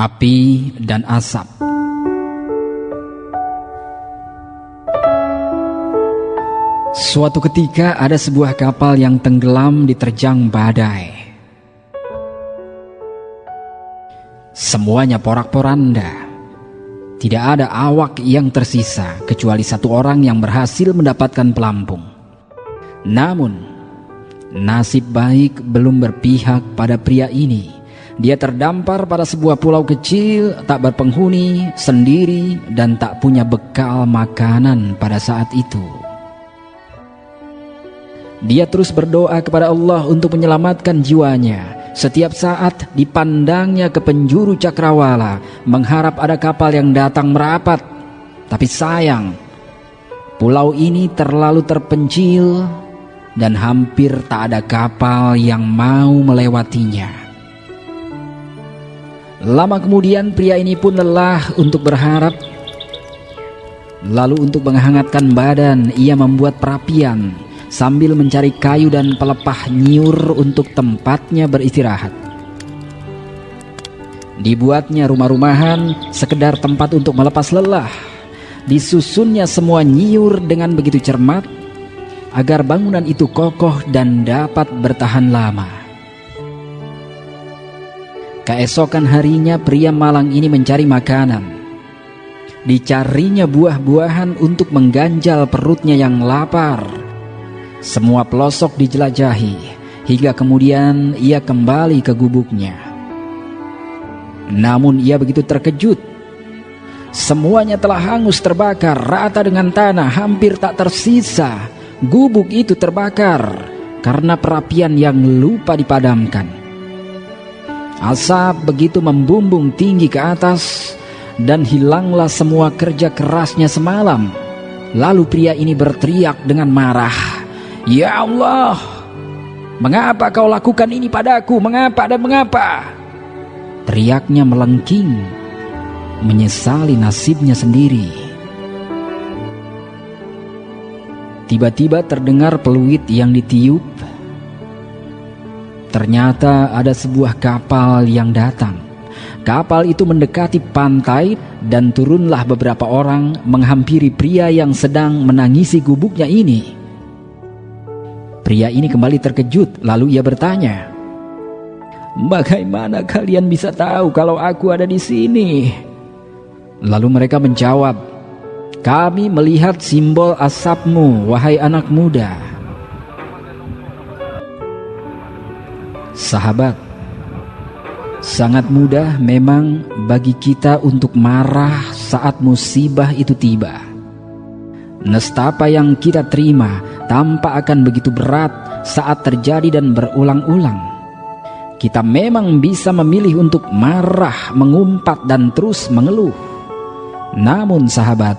Api dan asap Suatu ketika ada sebuah kapal yang tenggelam diterjang badai. Semuanya porak-poranda. Tidak ada awak yang tersisa kecuali satu orang yang berhasil mendapatkan pelampung. Namun, nasib baik belum berpihak pada pria ini. Dia terdampar pada sebuah pulau kecil, tak berpenghuni, sendiri, dan tak punya bekal makanan pada saat itu. Dia terus berdoa kepada Allah untuk menyelamatkan jiwanya. Setiap saat dipandangnya ke penjuru cakrawala, mengharap ada kapal yang datang merapat. Tapi sayang, pulau ini terlalu terpencil dan hampir tak ada kapal yang mau melewatinya. Lama kemudian pria ini pun lelah untuk berharap. Lalu untuk menghangatkan badan, ia membuat perapian sambil mencari kayu dan pelepah nyiur untuk tempatnya beristirahat. Dibuatnya rumah-rumahan sekedar tempat untuk melepas lelah. Disusunnya semua nyiur dengan begitu cermat agar bangunan itu kokoh dan dapat bertahan lama. Keesokan harinya pria malang ini mencari makanan. Dicarinya buah-buahan untuk mengganjal perutnya yang lapar semua pelosok dijelajahi hingga kemudian ia kembali ke gubuknya. Namun ia begitu terkejut. Semuanya telah hangus terbakar rata dengan tanah hampir tak tersisa. Gubuk itu terbakar karena perapian yang lupa dipadamkan. Asap begitu membumbung tinggi ke atas dan hilanglah semua kerja kerasnya semalam. Lalu pria ini berteriak dengan marah. Ya Allah, mengapa kau lakukan ini padaku? Mengapa dan mengapa? Teriaknya melengking, menyesali nasibnya sendiri. Tiba-tiba terdengar peluit yang ditiup. Ternyata ada sebuah kapal yang datang. Kapal itu mendekati pantai dan turunlah beberapa orang menghampiri pria yang sedang menangisi gubuknya ini. Pria ini kembali terkejut, lalu ia bertanya, "Bagaimana kalian bisa tahu kalau aku ada di sini?" Lalu mereka menjawab, "Kami melihat simbol asapmu, wahai anak muda." Sahabat, sangat mudah memang bagi kita untuk marah saat musibah itu tiba. Nestapa yang kita terima tampak akan begitu berat saat terjadi dan berulang-ulang. Kita memang bisa memilih untuk marah, mengumpat, dan terus mengeluh. Namun, sahabat,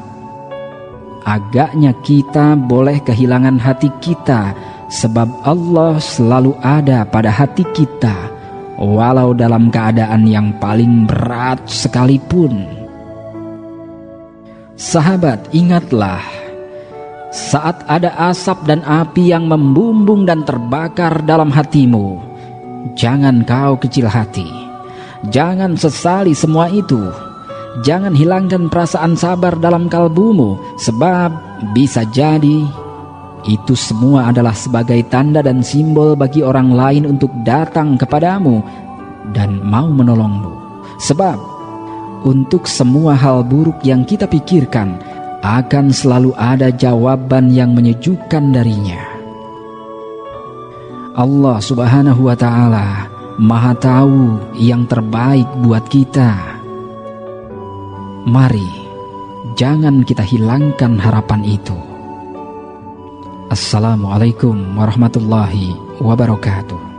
agaknya kita boleh kehilangan hati kita, sebab Allah selalu ada pada hati kita, walau dalam keadaan yang paling berat sekalipun. Sahabat, ingatlah saat ada asap dan api yang membumbung dan terbakar dalam hatimu, jangan kau kecil hati. Jangan sesali semua itu. Jangan hilangkan perasaan sabar dalam kalbumu, sebab bisa jadi itu semua adalah sebagai tanda dan simbol bagi orang lain untuk datang kepadamu dan mau menolongmu. Sebab untuk semua hal buruk yang kita pikirkan, akan selalu ada jawaban yang menyejukkan darinya. Allah Subhanahu wa Ta'ala Maha Tahu yang terbaik buat kita. Mari, jangan kita hilangkan harapan itu. Assalamualaikum warahmatullahi wabarakatuh.